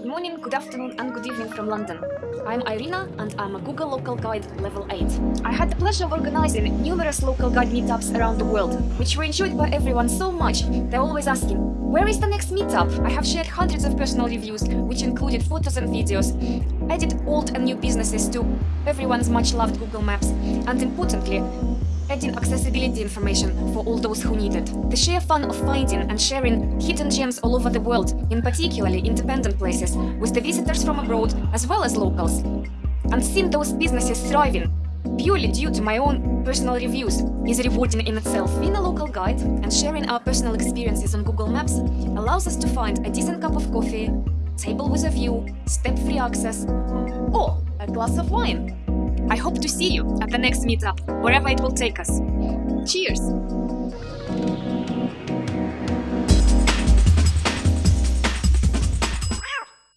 Good morning, good afternoon and good evening from London. I'm Irina and I'm a Google Local Guide Level 8. I had the pleasure of organizing numerous local guide meetups around the world, which were enjoyed by everyone so much, they're always asking, where is the next meetup? I have shared hundreds of personal reviews, which included photos and videos, added old and new businesses to everyone's much-loved Google Maps, and importantly, adding accessibility information for all those who need it. The sheer fun of finding and sharing hidden gems all over the world, in particularly independent places, with the visitors from abroad as well as locals. And seeing those businesses thriving, purely due to my own personal reviews, is rewarding in itself. Being a local guide and sharing our personal experiences on Google Maps allows us to find a decent cup of coffee, table with a view, step-free access, or a glass of wine. I hope to see you at the next meetup, wherever it will take us. Cheers!